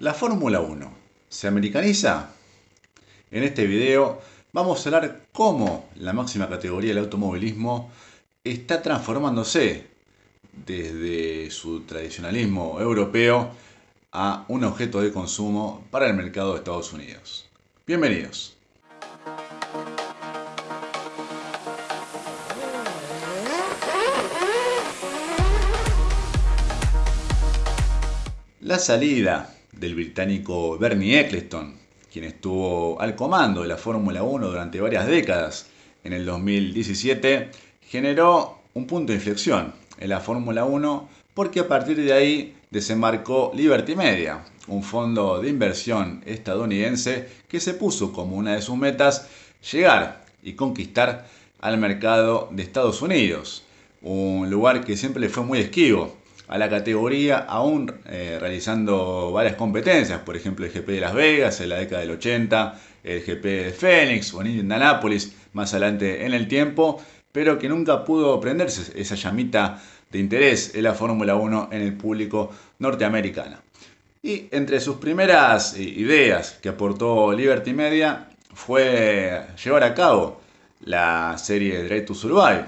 ¿La Fórmula 1 se americaniza? En este video vamos a hablar cómo la máxima categoría del automovilismo está transformándose desde su tradicionalismo europeo a un objeto de consumo para el mercado de Estados Unidos. Bienvenidos. La salida del británico Bernie Eccleston, quien estuvo al comando de la Fórmula 1 durante varias décadas. En el 2017, generó un punto de inflexión en la Fórmula 1 porque a partir de ahí desembarcó Liberty Media, un fondo de inversión estadounidense que se puso como una de sus metas llegar y conquistar al mercado de Estados Unidos, un lugar que siempre le fue muy esquivo a la categoría, aún eh, realizando varias competencias, por ejemplo el GP de Las Vegas en la década del 80, el GP de Phoenix o en Indianapolis más adelante en el tiempo, pero que nunca pudo prenderse esa llamita de interés en la Fórmula 1 en el público norteamericano. Y entre sus primeras eh, ideas que aportó Liberty Media fue llevar a cabo la serie Drive to Survive,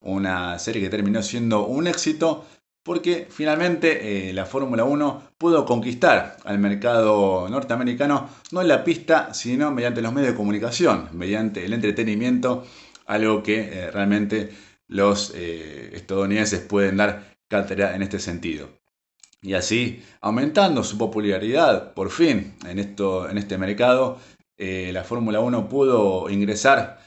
una serie que terminó siendo un éxito porque finalmente eh, la Fórmula 1 pudo conquistar al mercado norteamericano no en la pista, sino mediante los medios de comunicación, mediante el entretenimiento, algo que eh, realmente los eh, estadounidenses pueden dar cátedra en este sentido. Y así, aumentando su popularidad, por fin, en, esto, en este mercado, la Fórmula 1 pudo ingresar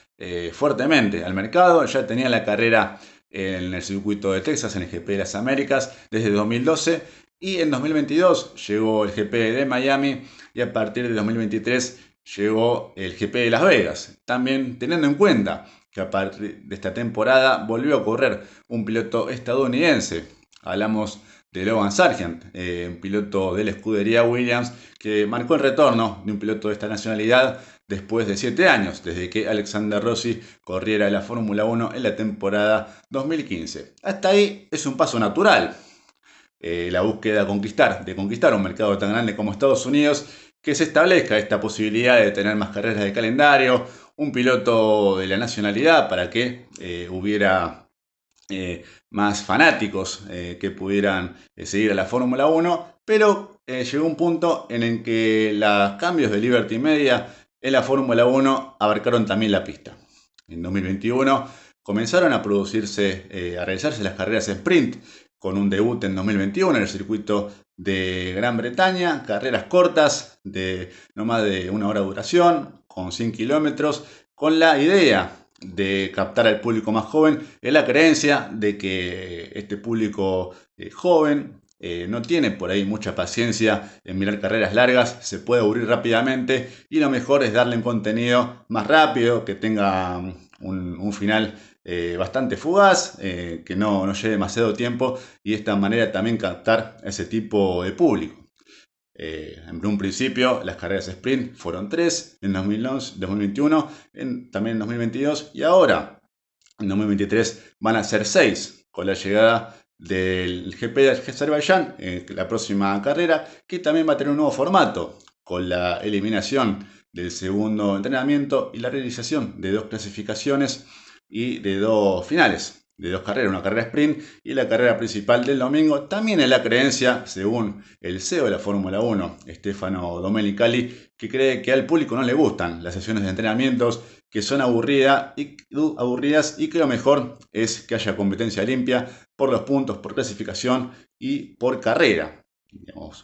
fuertemente al mercado, ya tenía la carrera en el circuito de Texas, en el GP de las Américas, desde 2012. Y en 2022 llegó el GP de Miami y a partir de 2023 llegó el GP de Las Vegas. También teniendo en cuenta que a partir de esta temporada volvió a correr un piloto estadounidense. Hablamos de Logan Sargent, eh, un piloto de la escudería Williams, que marcó el retorno de un piloto de esta nacionalidad después de 7 años, desde que Alexander Rossi corriera la Fórmula 1 en la temporada 2015. Hasta ahí es un paso natural. Eh, la búsqueda de conquistar, de conquistar un mercado tan grande como Estados Unidos, que se establezca esta posibilidad de tener más carreras de calendario, un piloto de la nacionalidad para que eh, hubiera eh, más fanáticos que pudieran seguir a la Fórmula 1, pero llegó un punto en el que los cambios de Liberty Media en la Fórmula 1 abarcaron también la pista. En 2021 comenzaron a producirse, eh, a realizarse las carreras sprint con un debut en 2021 en el circuito de Gran Bretaña, carreras cortas de no más de una hora de duración, con 100 kilómetros, con la idea de captar al público más joven, en la creencia de que este público eh, joven eh, no tiene por ahí mucha paciencia en mirar carreras largas, se puede aburrir rápidamente y lo mejor es darle un contenido más rápido, que tenga un, final eh, bastante fugaz, eh, que no, no, lleve demasiado tiempo y de esta manera también captar ese tipo de público. en un principio las carreras sprint fueron tres en 2011, 2021, también en 2022 y ahora en 2023 van a ser seis con la llegada del GP de Azerbaiyán, eh, la próxima carrera, que también va a tener un nuevo formato, con la eliminación del segundo entrenamiento y la realización de dos clasificaciones y de dos finales, de dos carreras, una carrera sprint y la carrera principal del domingo. También en la creencia, según el CEO de la Fórmula 1, Stefano Domenicali, que cree que al público no le gustan las sesiones de entrenamientos, que son aburridas y, que lo mejor es que haya competencia limpia por los puntos, por clasificación y por carrera.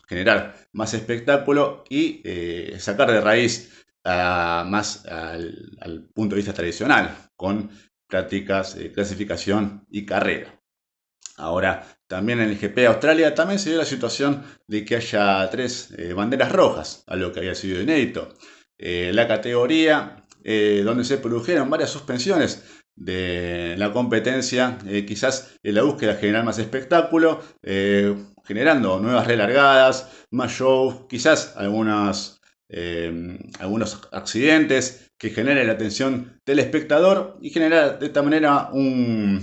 generar más espectáculo y eh, sacar de raíz más al, punto de vista tradicional, con prácticas, de clasificación y carrera. Ahora, también en el GP de Australia también se dio la situación de que haya tres eh, banderas rojas, algo que había sido inédito. Eh, la categoría eh, donde se produjeron varias suspensiones de la competencia, quizás en la búsqueda de generar más espectáculo, generando nuevas relargadas, más show, quizás algunas, algunos accidentes, que genere la atención del espectador y generar de esta manera un,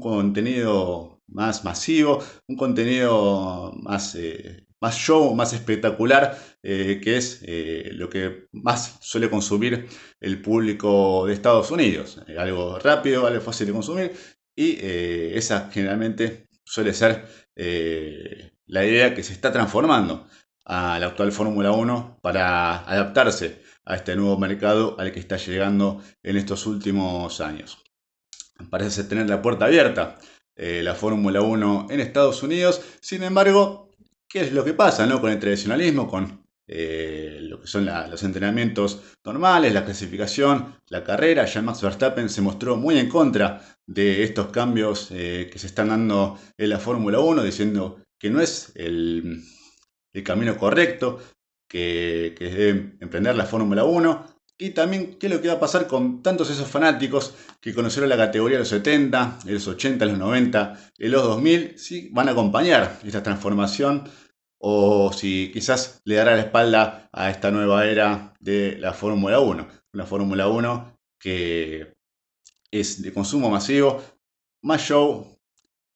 contenido más masivo, un contenido más eh, más show, más espectacular, eh, que es eh, lo que más suele consumir el público de Estados Unidos. algo rápido, algo fácil de consumir y esa generalmente suele ser la idea que se está transformando a la actual Fórmula 1 para adaptarse a este nuevo mercado al que está llegando en estos últimos años. Parece tener la puerta abierta eh, la Fórmula 1 en Estados Unidos. Sin embargo, ¿qué es lo que pasa ¿no? con el tradicionalismo, con eh, lo que son los entrenamientos normales, la clasificación, la carrera? Ya Max Verstappen se mostró muy en contra de estos cambios eh, que se están dando en la Fórmula 1, diciendo que no es el, camino correcto, que, que debe emprender la Fórmula 1 y también qué es lo que va a pasar con tantos esos fanáticos que conocieron la categoría de los 70, de los 80, de los 90, de los 2000, si van a acompañar esta transformación o si quizás le dará la espalda a esta nueva era de la Fórmula 1. Una Fórmula 1 que es de consumo masivo, más show,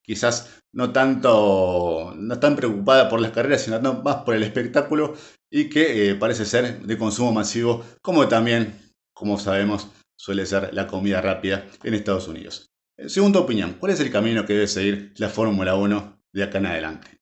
quizás no tanto, no tan preocupada por las carreras, sino más por el espectáculo y que eh, parece ser de consumo masivo, como también, como sabemos, suele ser la comida rápida en Estados Unidos. Eh, según tu opinión, ¿cuál es el camino que debe seguir la Fórmula 1 de acá en adelante?